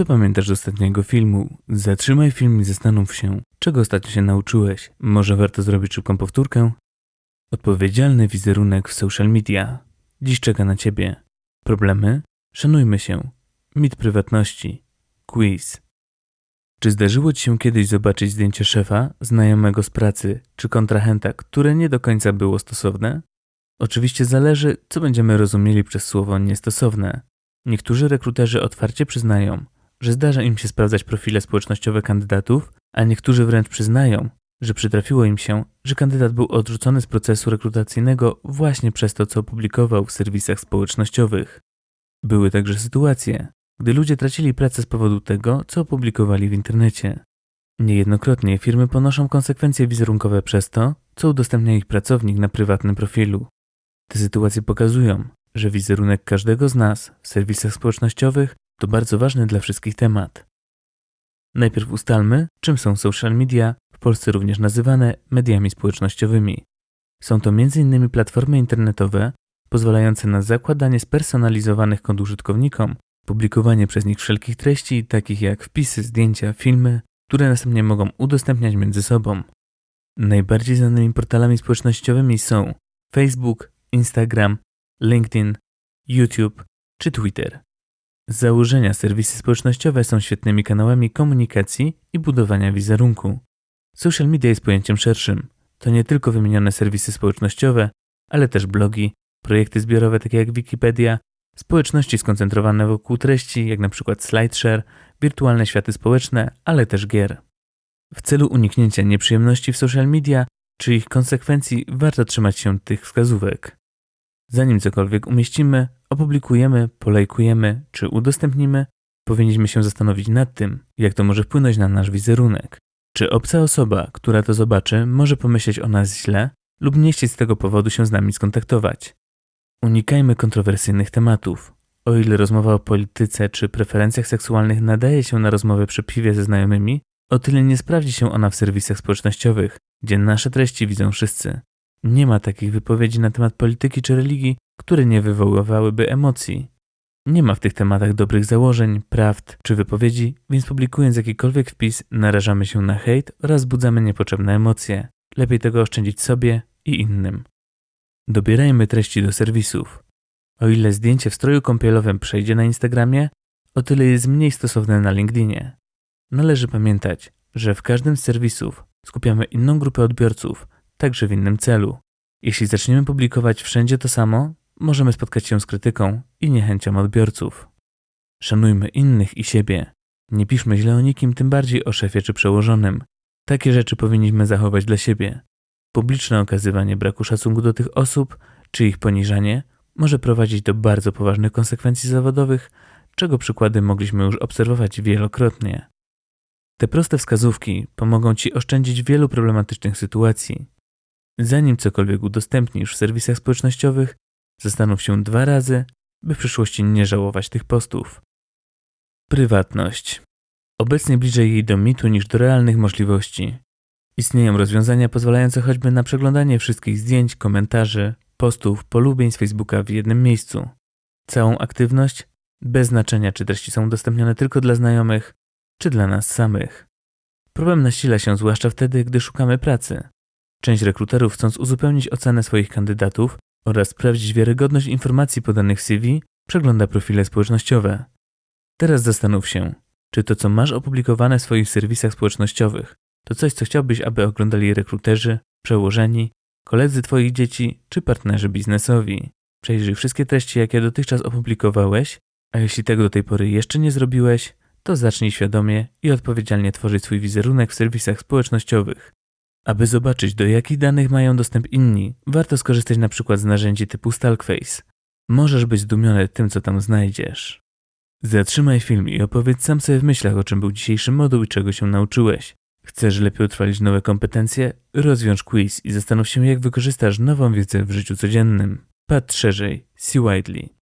Co pamiętasz z ostatniego filmu? Zatrzymaj film i zastanów się, czego ostatnio się nauczyłeś. Może warto zrobić szybką powtórkę? Odpowiedzialny wizerunek w social media. Dziś czeka na Ciebie. Problemy? Szanujmy się. Mit prywatności. Quiz. Czy zdarzyło Ci się kiedyś zobaczyć zdjęcie szefa, znajomego z pracy czy kontrahenta, które nie do końca było stosowne? Oczywiście zależy, co będziemy rozumieli przez słowo niestosowne. Niektórzy rekruterzy otwarcie przyznają, że zdarza im się sprawdzać profile społecznościowe kandydatów, a niektórzy wręcz przyznają, że przytrafiło im się, że kandydat był odrzucony z procesu rekrutacyjnego właśnie przez to, co opublikował w serwisach społecznościowych. Były także sytuacje, gdy ludzie tracili pracę z powodu tego, co opublikowali w internecie. Niejednokrotnie firmy ponoszą konsekwencje wizerunkowe przez to, co udostępnia ich pracownik na prywatnym profilu. Te sytuacje pokazują, że wizerunek każdego z nas w serwisach społecznościowych to bardzo ważny dla wszystkich temat. Najpierw ustalmy, czym są social media, w Polsce również nazywane mediami społecznościowymi. Są to m.in. platformy internetowe pozwalające na zakładanie spersonalizowanych kont użytkownikom, publikowanie przez nich wszelkich treści, takich jak wpisy, zdjęcia, filmy, które następnie mogą udostępniać między sobą. Najbardziej znanymi portalami społecznościowymi są Facebook, Instagram, LinkedIn, YouTube czy Twitter. Z założenia serwisy społecznościowe są świetnymi kanałami komunikacji i budowania wizerunku. Social media jest pojęciem szerszym. To nie tylko wymienione serwisy społecznościowe, ale też blogi, projekty zbiorowe takie jak Wikipedia, społeczności skoncentrowane wokół treści, jak np. SlideShare, wirtualne światy społeczne, ale też gier. W celu uniknięcia nieprzyjemności w social media czy ich konsekwencji warto trzymać się tych wskazówek. Zanim cokolwiek umieścimy, opublikujemy, polajkujemy czy udostępnimy, powinniśmy się zastanowić nad tym, jak to może wpłynąć na nasz wizerunek. Czy obca osoba, która to zobaczy, może pomyśleć o nas źle lub nie chcieć z tego powodu się z nami skontaktować. Unikajmy kontrowersyjnych tematów. O ile rozmowa o polityce czy preferencjach seksualnych nadaje się na rozmowę przy piwie ze znajomymi, o tyle nie sprawdzi się ona w serwisach społecznościowych, gdzie nasze treści widzą wszyscy. Nie ma takich wypowiedzi na temat polityki czy religii, które nie wywoływałyby emocji. Nie ma w tych tematach dobrych założeń, prawd czy wypowiedzi, więc publikując jakikolwiek wpis narażamy się na hejt oraz budzamy niepotrzebne emocje. Lepiej tego oszczędzić sobie i innym. Dobierajmy treści do serwisów. O ile zdjęcie w stroju kąpielowym przejdzie na Instagramie, o tyle jest mniej stosowne na LinkedInie. Należy pamiętać, że w każdym z serwisów skupiamy inną grupę odbiorców, także w innym celu. Jeśli zaczniemy publikować wszędzie to samo, możemy spotkać się z krytyką i niechęcią odbiorców. Szanujmy innych i siebie. Nie piszmy źle o nikim, tym bardziej o szefie czy przełożonym. Takie rzeczy powinniśmy zachować dla siebie. Publiczne okazywanie braku szacunku do tych osób czy ich poniżanie może prowadzić do bardzo poważnych konsekwencji zawodowych, czego przykłady mogliśmy już obserwować wielokrotnie. Te proste wskazówki pomogą Ci oszczędzić wielu problematycznych sytuacji. Zanim cokolwiek udostępnisz w serwisach społecznościowych, zastanów się dwa razy, by w przyszłości nie żałować tych postów. Prywatność. Obecnie bliżej jej do mitu niż do realnych możliwości. Istnieją rozwiązania pozwalające choćby na przeglądanie wszystkich zdjęć, komentarzy, postów, polubień z Facebooka w jednym miejscu. Całą aktywność, bez znaczenia czy treści są udostępnione tylko dla znajomych, czy dla nas samych. Problem nasila się zwłaszcza wtedy, gdy szukamy pracy. Część rekruterów, chcąc uzupełnić ocenę swoich kandydatów oraz sprawdzić wiarygodność informacji podanych w CV, przegląda profile społecznościowe. Teraz zastanów się, czy to, co masz opublikowane w swoich serwisach społecznościowych, to coś, co chciałbyś, aby oglądali rekruterzy, przełożeni, koledzy Twoich dzieci czy partnerzy biznesowi. Przejrzyj wszystkie treści, jakie dotychczas opublikowałeś, a jeśli tego do tej pory jeszcze nie zrobiłeś, to zacznij świadomie i odpowiedzialnie tworzyć swój wizerunek w serwisach społecznościowych. Aby zobaczyć, do jakich danych mają dostęp inni, warto skorzystać na przykład z narzędzi typu Stalkface. Możesz być zdumiony tym, co tam znajdziesz. Zatrzymaj film i opowiedz sam sobie w myślach, o czym był dzisiejszy moduł i czego się nauczyłeś. Chcesz lepiej utrwalić nowe kompetencje? Rozwiąż quiz i zastanów się, jak wykorzystasz nową wiedzę w życiu codziennym. Patrz szerzej. See widely.